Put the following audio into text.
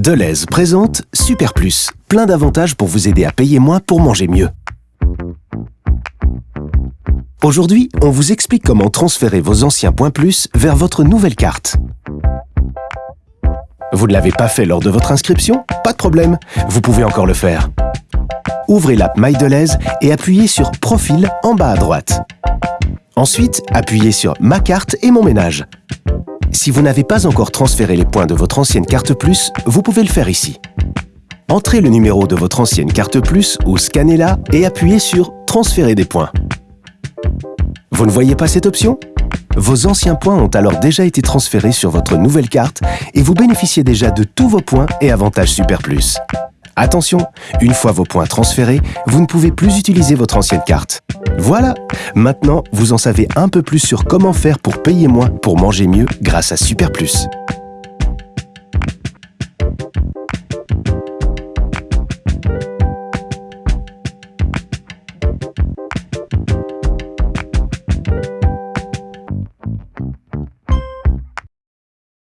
Deleuze présente Super Plus, plein d'avantages pour vous aider à payer moins pour manger mieux. Aujourd'hui, on vous explique comment transférer vos anciens points plus vers votre nouvelle carte. Vous ne l'avez pas fait lors de votre inscription? Pas de problème, vous pouvez encore le faire. Ouvrez l'app MyDeleuze et appuyez sur Profil en bas à droite. Ensuite, appuyez sur Ma carte et mon ménage. Si vous n'avez pas encore transféré les points de votre ancienne carte Plus, vous pouvez le faire ici. Entrez le numéro de votre ancienne carte Plus ou scannez-la et appuyez sur Transférer des points. Vous ne voyez pas cette option? Vos anciens points ont alors déjà été transférés sur votre nouvelle carte et vous bénéficiez déjà de tous vos points et avantages Super Plus. Attention, une fois vos points transférés, vous ne pouvez plus utiliser votre ancienne carte. Voilà Maintenant, vous en savez un peu plus sur comment faire pour payer moins pour manger mieux grâce à Super Plus.